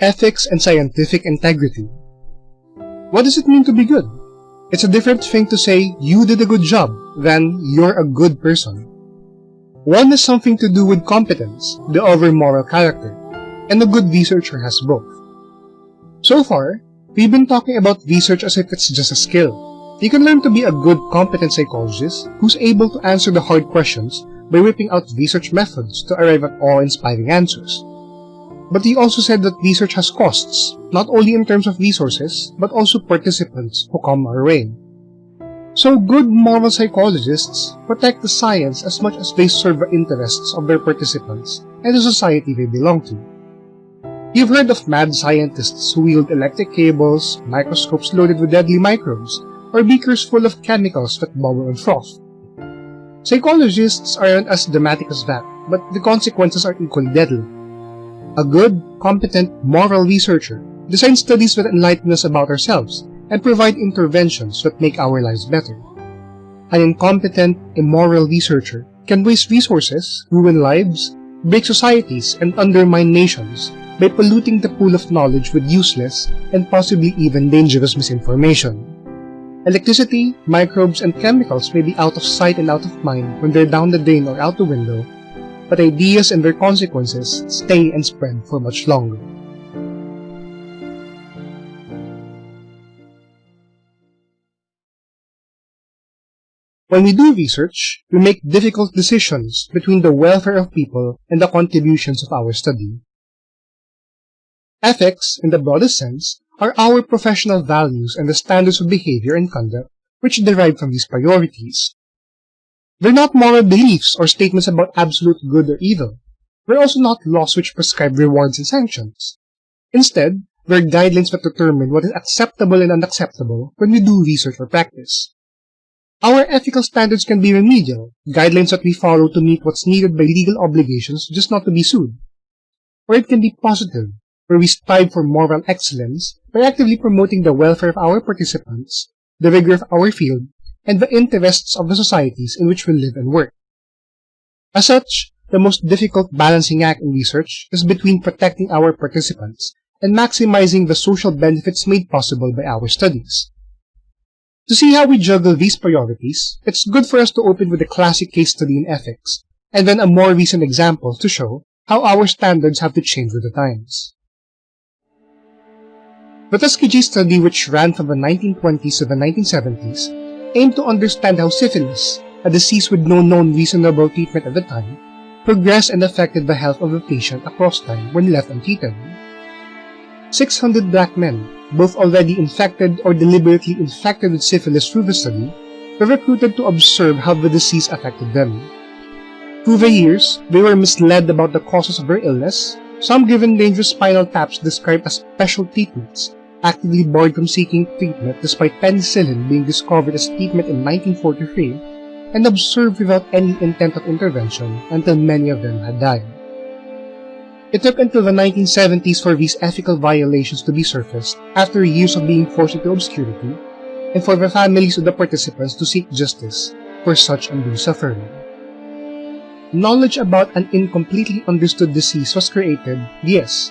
Ethics and scientific integrity. What does it mean to be good? It's a different thing to say you did a good job than you're a good person. One has something to do with competence, the other moral character, and a good researcher has both. So far, we've been talking about research as if it's just a skill. You can learn to be a good, competent psychologist who's able to answer the hard questions by whipping out research methods to arrive at awe-inspiring answers. But he also said that research has costs, not only in terms of resources, but also participants who come our way. So good moral psychologists protect the science as much as they serve the interests of their participants and the society they belong to. You've heard of mad scientists who wield electric cables, microscopes loaded with deadly microbes, or beakers full of chemicals that bubble and froth. Psychologists aren't as dramatic as that, but the consequences are equally deadly. A good, competent, moral researcher designs studies that enlighten us about ourselves and provide interventions that make our lives better. An incompetent, immoral researcher can waste resources, ruin lives, break societies, and undermine nations by polluting the pool of knowledge with useless and possibly even dangerous misinformation. Electricity, microbes, and chemicals may be out of sight and out of mind when they're down the drain or out the window, but ideas and their consequences stay and spread for much longer. When we do research, we make difficult decisions between the welfare of people and the contributions of our study. Ethics, in the broadest sense, are our professional values and the standards of behavior and conduct which derive from these priorities. They're not moral beliefs or statements about absolute good or evil. They're also not laws which prescribe rewards and sanctions. Instead, they're guidelines that determine what is acceptable and unacceptable when we do research or practice. Our ethical standards can be remedial, guidelines that we follow to meet what's needed by legal obligations just not to be sued. Or it can be positive, where we strive for moral excellence by actively promoting the welfare of our participants, the rigor of our field, and the interests of the societies in which we live and work. As such, the most difficult balancing act in research is between protecting our participants and maximizing the social benefits made possible by our studies. To see how we juggle these priorities, it's good for us to open with a classic case study in ethics, and then a more recent example to show how our standards have to change with the times. The Tuskegee study, which ran from the 1920s to the 1970s, aimed to understand how syphilis, a disease with no known reasonable treatment at the time, progressed and affected the health of the patient across time when left untreated. 600 black men, both already infected or deliberately infected with syphilis through the study, were recruited to observe how the disease affected them. Through the years, they were misled about the causes of their illness, some given dangerous spinal taps described as special treatments, actively barred from seeking treatment despite penicillin being discovered as treatment in 1943, and observed without any intent of intervention until many of them had died. It took until the 1970s for these ethical violations to be surfaced after years of being forced into obscurity, and for the families of the participants to seek justice for such undue suffering. Knowledge about an incompletely understood disease was created, yes,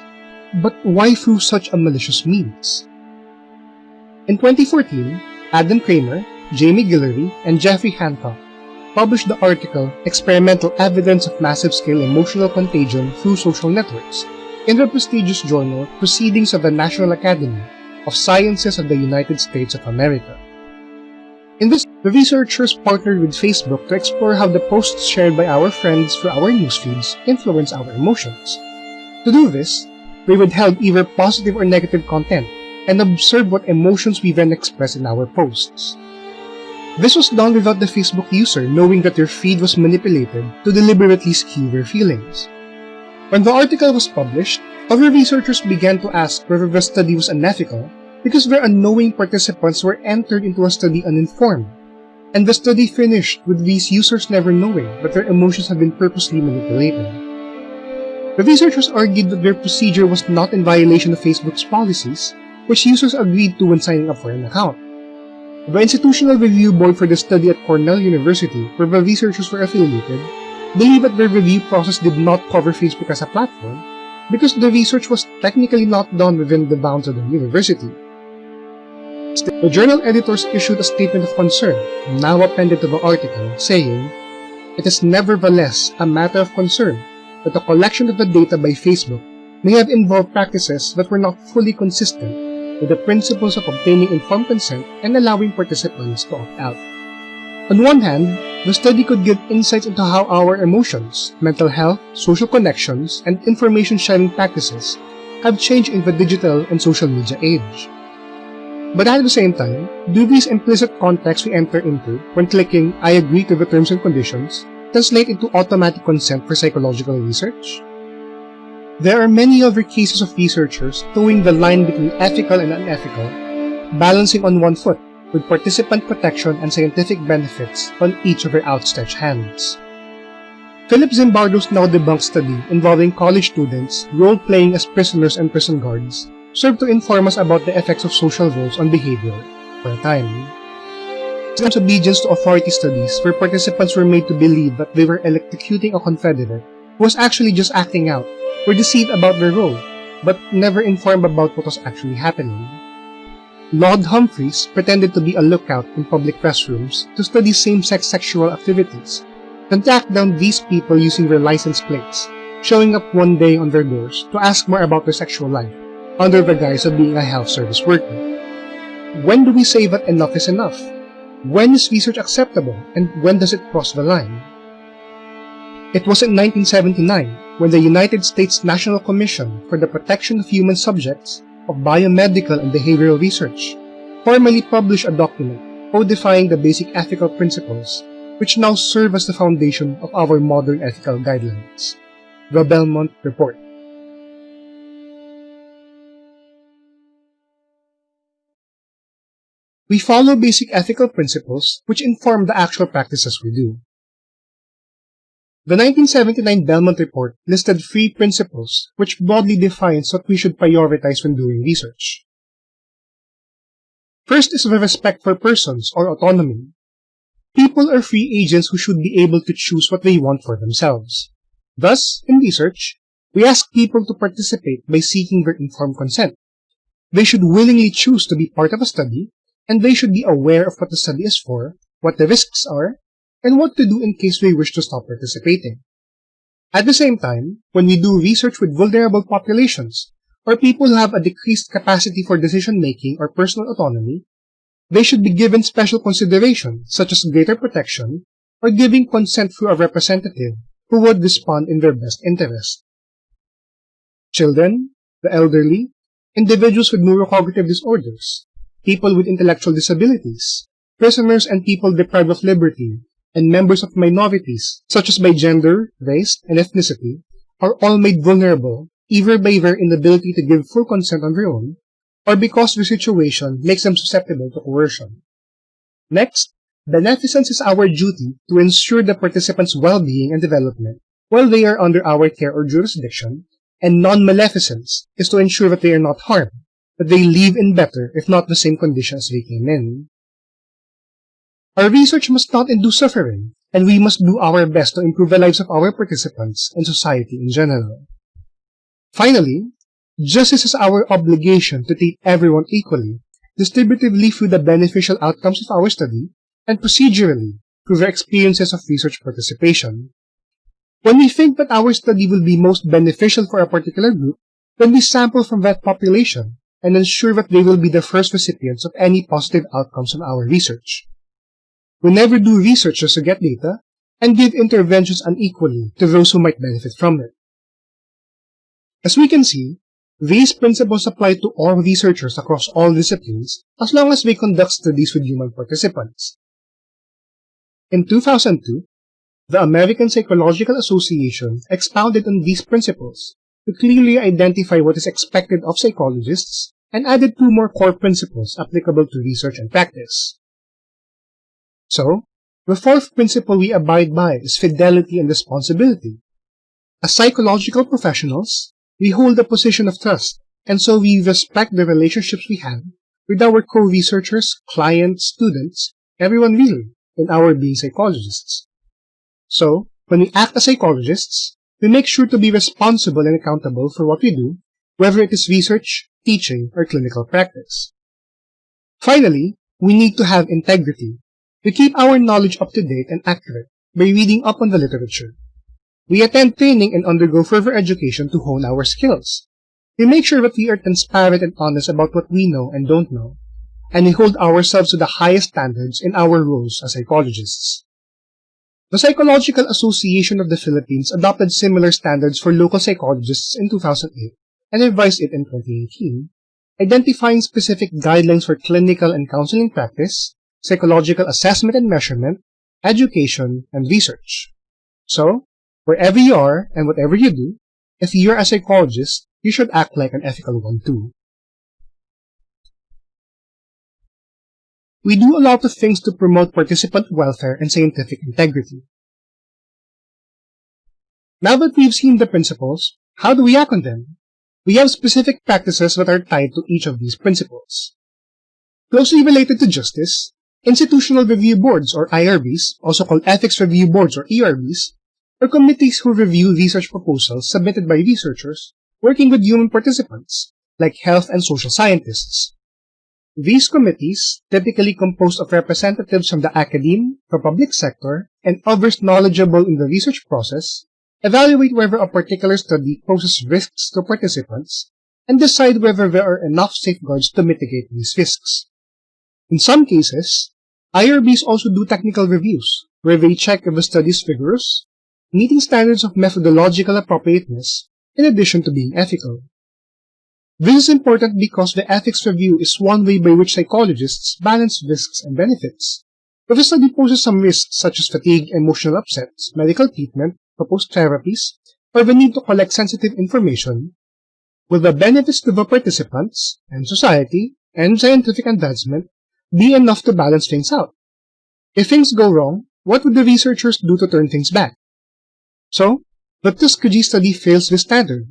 but why through such a malicious means? In 2014, Adam Kramer, Jamie Guillory, and Jeffrey Hancock published the article Experimental Evidence of Massive-Scale Emotional Contagion Through Social Networks in the prestigious journal Proceedings of the National Academy of Sciences of the United States of America. In this, the researchers partnered with Facebook to explore how the posts shared by our friends through our newsfeeds influence our emotions. To do this, they would held either positive or negative content and observe what emotions we then express in our posts. This was done without the Facebook user knowing that their feed was manipulated to deliberately skew their feelings. When the article was published, other researchers began to ask whether the study was unethical because their unknowing participants were entered into a study uninformed, and the study finished with these users never knowing that their emotions had been purposely manipulated. The researchers argued that their procedure was not in violation of Facebook's policies, which users agreed to when signing up for an account. The Institutional Review Board for the study at Cornell University, where the researchers were affiliated, believed that their review process did not cover Facebook as a platform, because the research was technically not done within the bounds of the university. The journal editors issued a statement of concern, now appended to the article, saying, It is nevertheless a matter of concern that the collection of the data by Facebook may have involved practices that were not fully consistent with the principles of obtaining informed consent and allowing participants to opt out. On one hand, the study could give insights into how our emotions, mental health, social connections, and information sharing practices have changed in the digital and social media age. But at the same time, do these implicit contexts we enter into when clicking I agree to the terms and conditions translate into automatic consent for psychological research? There are many other cases of researchers towing the line between ethical and unethical, balancing on one foot with participant protection and scientific benefits on each of their outstretched hands. Philip Zimbardo's now debunked study involving college students role-playing as prisoners and prison guards served to inform us about the effects of social roles on behavior for a time. Milgram's obedience to authority studies where participants were made to believe that they were electrocuting a confederate who was actually just acting out were deceived about their role, but never informed about what was actually happening. Laud Humphreys pretended to be a lookout in public restrooms to study same-sex sexual activities, then tracked down these people using their license plates, showing up one day on their doors to ask more about their sexual life, under the guise of being a health service worker. When do we say that enough is enough? When is research acceptable, and when does it cross the line? It was in 1979 when the United States National Commission for the Protection of Human Subjects of Biomedical and Behavioral Research formally published a document codifying the basic ethical principles which now serve as the foundation of our modern ethical guidelines, the Belmont Report. We follow basic ethical principles which inform the actual practices we do. The 1979 Belmont Report listed three principles which broadly defines what we should prioritize when doing research. First is the respect for persons or autonomy. People are free agents who should be able to choose what they want for themselves. Thus, in research, we ask people to participate by seeking their informed consent. They should willingly choose to be part of a study, and they should be aware of what the study is for, what the risks are, and what to do in case we wish to stop participating. At the same time, when we do research with vulnerable populations, or people who have a decreased capacity for decision-making or personal autonomy, they should be given special consideration, such as greater protection, or giving consent through a representative who would respond in their best interest. Children, the elderly, individuals with neurocognitive disorders, people with intellectual disabilities, prisoners and people deprived of liberty, and members of minorities, such as by gender, race, and ethnicity, are all made vulnerable either by their inability to give full consent on their own, or because the situation makes them susceptible to coercion. Next, beneficence is our duty to ensure the participants' well-being and development while they are under our care or jurisdiction, and non-maleficence is to ensure that they are not harmed, that they leave in better, if not the same conditions they came in. Our research must not induce suffering, and we must do our best to improve the lives of our participants and society in general. Finally, justice is our obligation to treat everyone equally, distributively through the beneficial outcomes of our study, and procedurally through the experiences of research participation. When we think that our study will be most beneficial for a particular group, then we sample from that population and ensure that they will be the first recipients of any positive outcomes from our research. We never do research just to get data and give interventions unequally to those who might benefit from it. As we can see, these principles apply to all researchers across all disciplines as long as they conduct studies with human participants. In 2002, the American Psychological Association expounded on these principles to clearly identify what is expected of psychologists and added two more core principles applicable to research and practice. So, the fourth principle we abide by is fidelity and responsibility. As psychological professionals, we hold a position of trust, and so we respect the relationships we have with our co-researchers, clients, students, everyone really, in our being psychologists. So, when we act as psychologists, we make sure to be responsible and accountable for what we do, whether it is research, teaching, or clinical practice. Finally, we need to have integrity. We keep our knowledge up to date and accurate by reading up on the literature. We attend training and undergo further education to hone our skills. We make sure that we are transparent and honest about what we know and don't know, and we hold ourselves to the highest standards in our roles as psychologists. The Psychological Association of the Philippines adopted similar standards for local psychologists in 2008 and revised it in 2018, identifying specific guidelines for clinical and counseling practice, psychological assessment and measurement, education, and research. So, wherever you are and whatever you do, if you're a psychologist, you should act like an ethical one too. We do a lot of things to promote participant welfare and scientific integrity. Now that we've seen the principles, how do we act on them? We have specific practices that are tied to each of these principles. Closely related to justice, institutional review boards or IRBs, also called ethics review boards or ERBs, are committees who review research proposals submitted by researchers working with human participants, like health and social scientists. These committees, typically composed of representatives from the academe, the public sector, and others knowledgeable in the research process, evaluate whether a particular study poses risks to participants, and decide whether there are enough safeguards to mitigate these risks. In some cases, IRBs also do technical reviews, where they check if a study is rigorous, meeting standards of methodological appropriateness, in addition to being ethical. This is important because the ethics review is one way by which psychologists balance risks and benefits. If a study poses some risks such as fatigue, emotional upsets, medical treatment, proposed therapies, or the need to collect sensitive information, will the benefits to the participants, and society, and scientific advancement be enough to balance things out? If things go wrong, what would the researchers do to turn things back? So, the Tuskegee study fails this standard.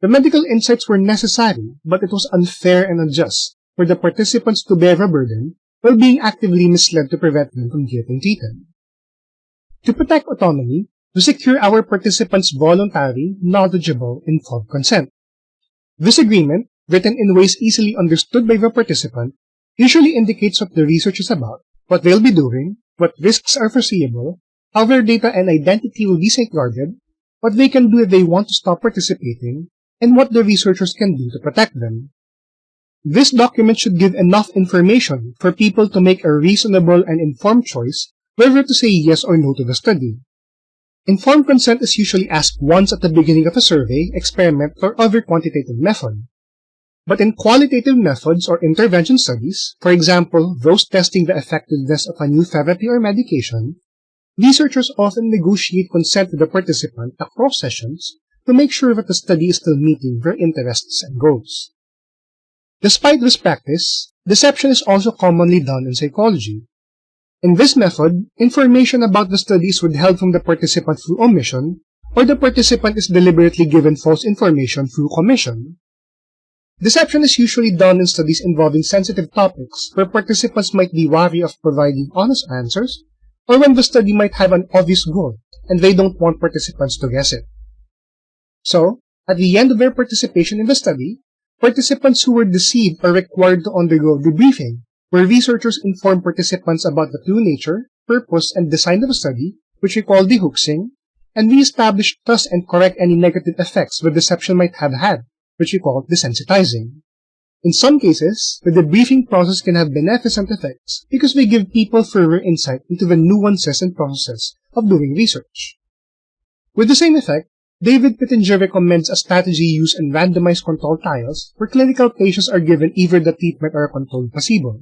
The medical insights were necessary, but it was unfair and unjust for the participants to bear a burden while being actively misled to prevent them from getting treated. To protect autonomy, to secure our participants' voluntary, knowledgeable, informed consent. This agreement, written in ways easily understood by the participant, usually indicates what the research is about, what they'll be doing, what risks are foreseeable, how their data and identity will be safeguarded, what they can do if they want to stop participating, and what the researchers can do to protect them. This document should give enough information for people to make a reasonable and informed choice whether to say yes or no to the study. Informed consent is usually asked once at the beginning of a survey, experiment, or other quantitative method. But in qualitative methods or intervention studies, for example, those testing the effectiveness of a new therapy or medication, researchers often negotiate consent with the participant across sessions to make sure that the study is still meeting their interests and goals. Despite this practice, deception is also commonly done in psychology. In this method, information about the study is withheld from the participant through omission, or the participant is deliberately given false information through commission. Deception is usually done in studies involving sensitive topics where participants might be wary of providing honest answers, or when the study might have an obvious goal and they don't want participants to guess it. So, at the end of their participation in the study, participants who were deceived are required to undergo debriefing where researchers inform participants about the true nature, purpose, and design of the study, which we call dehoaxing, and re-establish trust and correct any negative effects the deception might have had, which we call desensitizing. In some cases, the debriefing process can have beneficent effects because we give people further insight into the nuances and processes of doing research. With the same effect, David Pittenger recommends a strategy used in randomized controlled trials where clinical patients are given either the treatment or a controlled placebo.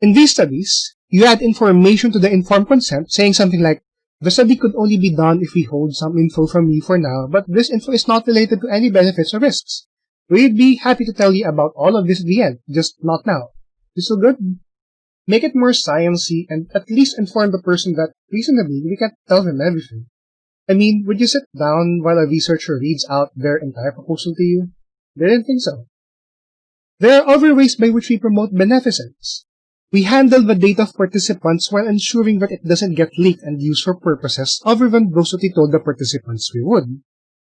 In these studies, you add information to the informed consent saying something like, the study could only be done if we hold some info from you for now, but this info is not related to any benefits or risks. We'd be happy to tell you about all of this at the end, just not now. This so good? Make it more sciencey and at least inform the person that reasonably we can't tell them everything. I mean, would you sit down while a researcher reads out their entire proposal to you? They didn't think so. There are other ways by which we promote beneficence. We handle the data of participants while ensuring that it doesn't get leaked and used for purposes other than those that we told the participants we would.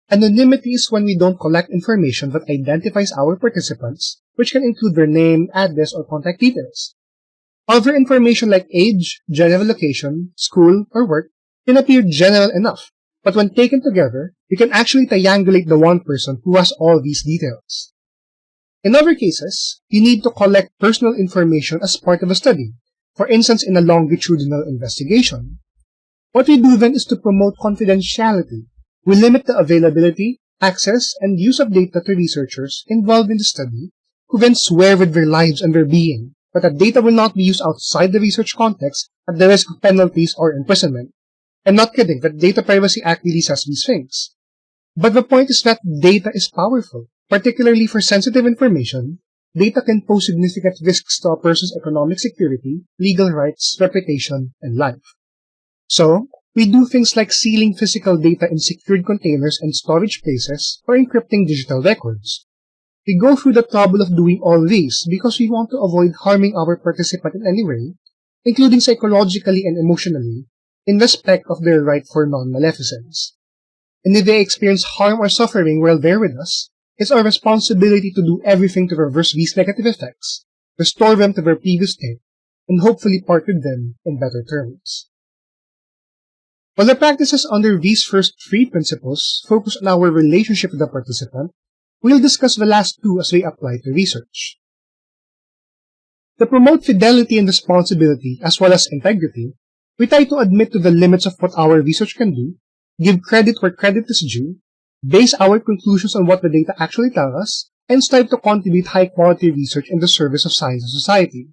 Anonymity is when we don't collect information that identifies our participants, which can include their name, address, or contact details. Other information like age, general location, school, or work can appear general enough, but when taken together, we can actually triangulate the one person who has all these details. In other cases, you need to collect personal information as part of a study, for instance in a longitudinal investigation. What we do then is to promote confidentiality. We limit the availability, access, and use of data to researchers involved in the study who then swear with their lives and their being but that data will not be used outside the research context at the risk of penalties or imprisonment. I'm not kidding, the Data Privacy Act really says these things. But the point is that data is powerful, particularly for sensitive information. Data can pose significant risks to a person's economic security, legal rights, reputation, and life. So, we do things like sealing physical data in secured containers and storage places or encrypting digital records. We go through the trouble of doing all these because we want to avoid harming our participant in any way, including psychologically and emotionally, in respect of their right for non-maleficence. And if they experience harm or suffering while they're with us, it's our responsibility to do everything to reverse these negative effects, restore them to their previous state, and hopefully part with them in better terms. While the practices under these first three principles focus on our relationship with the participant, we'll discuss the last two as they apply to research. To promote fidelity and responsibility as well as integrity, we try to admit to the limits of what our research can do, give credit where credit is due, base our conclusions on what the data actually tell us, and strive to contribute high-quality research in the service of science and society.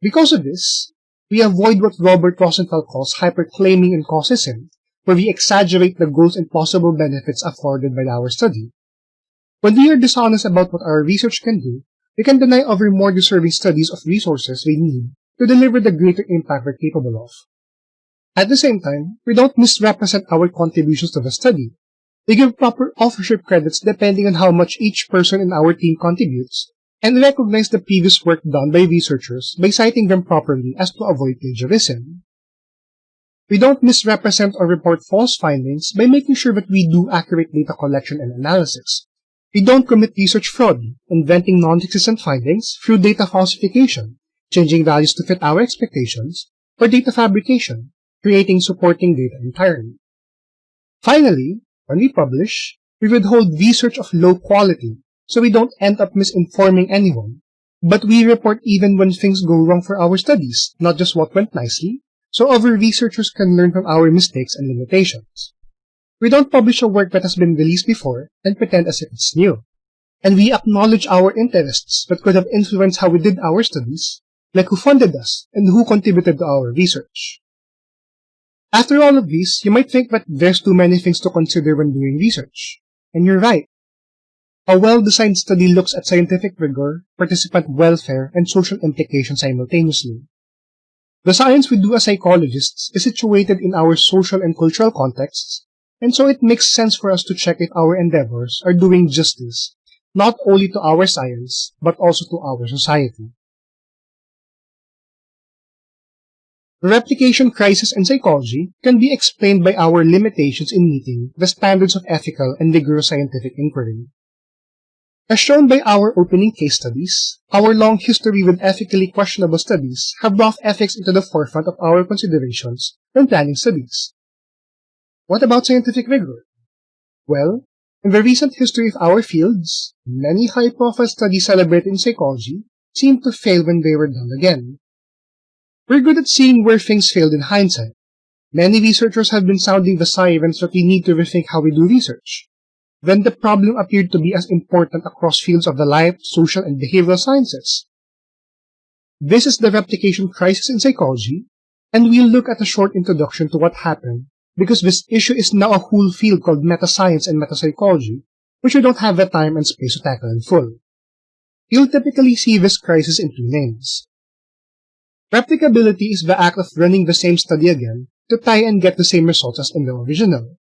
Because of this, we avoid what Robert Rosenthal calls hyperclaiming and causism, where we exaggerate the goals and possible benefits afforded by our study. When we are dishonest about what our research can do, we can deny other more deserving studies of resources we need to deliver the greater impact we're capable of. At the same time, we don't misrepresent our contributions to the study. We give proper authorship credits depending on how much each person in our team contributes, and recognize the previous work done by researchers by citing them properly as to avoid plagiarism. We don't misrepresent or report false findings by making sure that we do accurate data collection and analysis. We don't commit research fraud, inventing non-existent findings through data falsification, changing values to fit our expectations, or data fabrication, creating supporting data entirely. Finally, when we publish, we withhold research of low quality so we don't end up misinforming anyone, but we report even when things go wrong for our studies, not just what went nicely, so other researchers can learn from our mistakes and limitations. We don't publish a work that has been released before and pretend as if it's new. And we acknowledge our interests that could have influenced how we did our studies, like who funded us and who contributed to our research. After all of these, you might think that there's too many things to consider when doing research. And you're right. A well-designed study looks at scientific rigor, participant welfare, and social implications simultaneously. The science we do as psychologists is situated in our social and cultural contexts and so it makes sense for us to check if our endeavors are doing justice, not only to our science, but also to our society. Replication crisis in psychology can be explained by our limitations in meeting the standards of ethical and rigorous scientific inquiry. As shown by our opening case studies, our long history with ethically questionable studies have brought ethics into the forefront of our considerations when planning studies. What about scientific rigor? Well, in the recent history of our fields, many high-profile studies celebrated in psychology seemed to fail when they were done again. We're good at seeing where things failed in hindsight. Many researchers have been sounding the sirens that we need to rethink how we do research. Then the problem appeared to be as important across fields of the life, social, and behavioral sciences. This is the replication crisis in psychology, and we'll look at a short introduction to what happened because this issue is now a whole field called meta-science and meta-psychology, which we don't have the time and space to tackle in full. You'll typically see this crisis in two names. Replicability is the act of running the same study again to try and get the same results as in the original.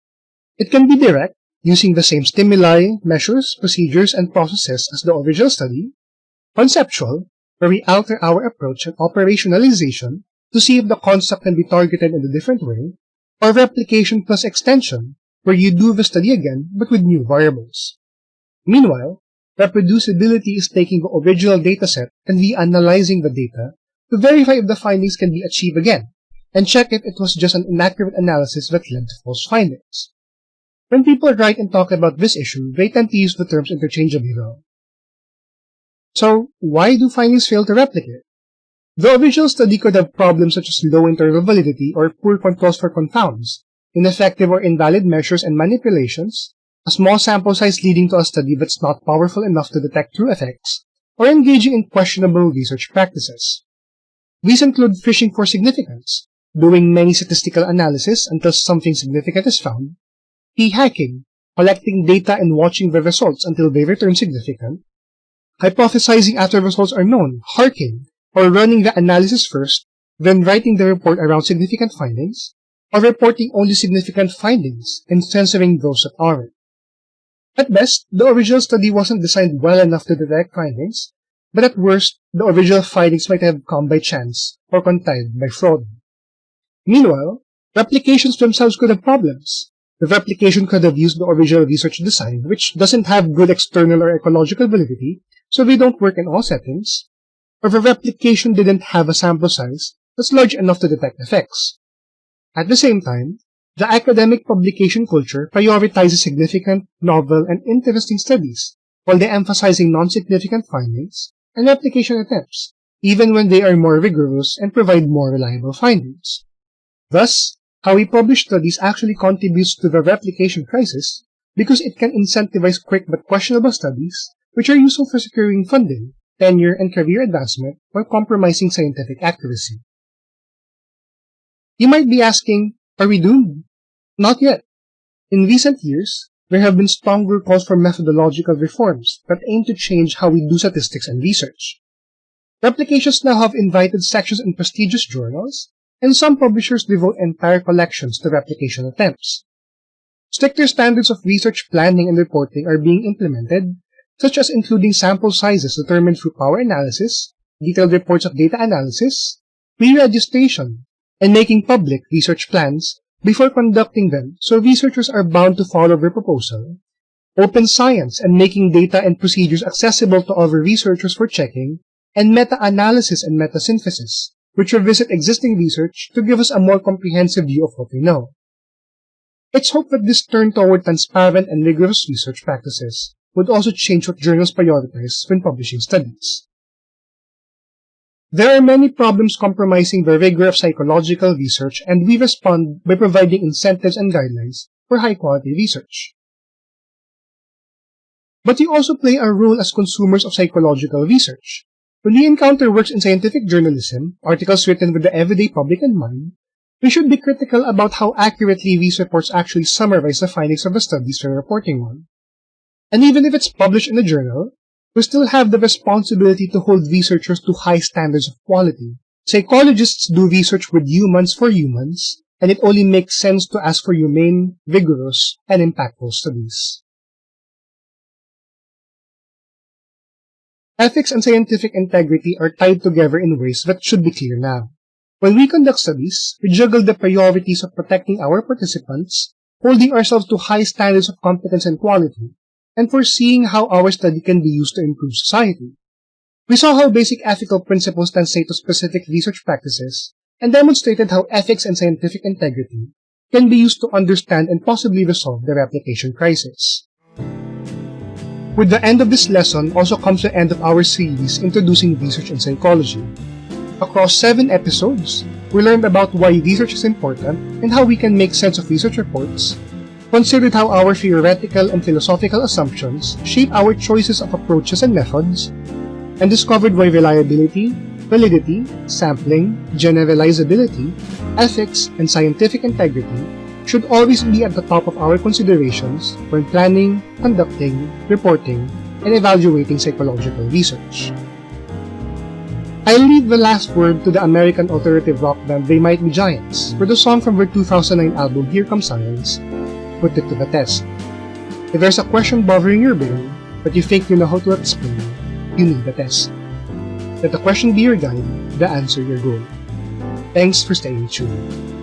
It can be direct, using the same stimuli, measures, procedures, and processes as the original study, conceptual, where we alter our approach and operationalization to see if the concept can be targeted in a different way, or replication plus extension, where you do the study again but with new variables. Meanwhile, reproducibility is taking the original dataset and reanalyzing the data to verify if the findings can be achieved again, and check if it was just an inaccurate analysis that led to false findings. When people write and talk about this issue, they tend to use the terms interchangeably though. So, why do findings fail to replicate? The original study could have problems such as low internal validity or poor controls for confounds, ineffective or invalid measures and manipulations, a small sample size leading to a study that's not powerful enough to detect true effects, or engaging in questionable research practices. These include fishing for significance, doing many statistical analysis until something significant is found, p-hacking, collecting data and watching the results until they return significant, hypothesizing after results are known, harking, or running the analysis first, then writing the report around significant findings, or reporting only significant findings and censoring those that aren't. At best, the original study wasn't designed well enough to detect findings, but at worst, the original findings might have come by chance or contrived by fraud. Meanwhile, replications themselves could have problems. The replication could have used the original research design, which doesn't have good external or ecological validity, so they don't work in all settings, or the replication didn't have a sample size that's large enough to detect effects. At the same time, the academic publication culture prioritizes significant, novel, and interesting studies, while they emphasizing non-significant findings and replication attempts, even when they are more rigorous and provide more reliable findings. Thus, how we publish studies actually contributes to the replication crisis because it can incentivize quick but questionable studies which are useful for securing funding, tenure, and career advancement while compromising scientific accuracy. You might be asking, are we doomed? Not yet. In recent years, there have been stronger calls for methodological reforms that aim to change how we do statistics and research. Replications now have invited sections in prestigious journals and some publishers devote entire collections to replication attempts. Stricter standards of research planning and reporting are being implemented, such as including sample sizes determined through power analysis, detailed reports of data analysis, pre-registration, and making public research plans before conducting them so researchers are bound to follow their proposal, open science and making data and procedures accessible to other researchers for checking, and meta-analysis and meta-synthesis, which revisit existing research to give us a more comprehensive view of what we know. It's hoped that this turn toward transparent and rigorous research practices would also change what journals prioritize when publishing studies. There are many problems compromising the rigor of psychological research, and we respond by providing incentives and guidelines for high-quality research. But we also play a role as consumers of psychological research. When we encounter works in scientific journalism, articles written with the everyday public in mind, we should be critical about how accurately these reports actually summarize the findings of the studies we're reporting on. And even if it's published in a journal, we still have the responsibility to hold researchers to high standards of quality. Psychologists do research with humans for humans, and it only makes sense to ask for humane, vigorous, and impactful studies. Ethics and scientific integrity are tied together in ways that should be clear now. When we conduct studies, we juggle the priorities of protecting our participants, holding ourselves to high standards of competence and quality, and foreseeing how our study can be used to improve society. We saw how basic ethical principles translate to specific research practices, and demonstrated how ethics and scientific integrity can be used to understand and possibly resolve the replication crisis. With the end of this lesson also comes the end of our series introducing research in psychology. Across seven episodes, we learned about why research is important and how we can make sense of research reports, considered how our theoretical and philosophical assumptions shape our choices of approaches and methods, and discovered why reliability, validity, sampling, generalizability, ethics, and scientific integrity should always be at the top of our considerations when planning, conducting, reporting, and evaluating psychological research. I'll leave the last word to the American alternative rock band They Might Be Giants for the song from their 2009 album Here Comes Science, Put It to the Test. If there's a question bothering your brain, but you think you know how to explain, it, you need a test. Let the question be your guide, the answer your goal. Thanks for staying tuned.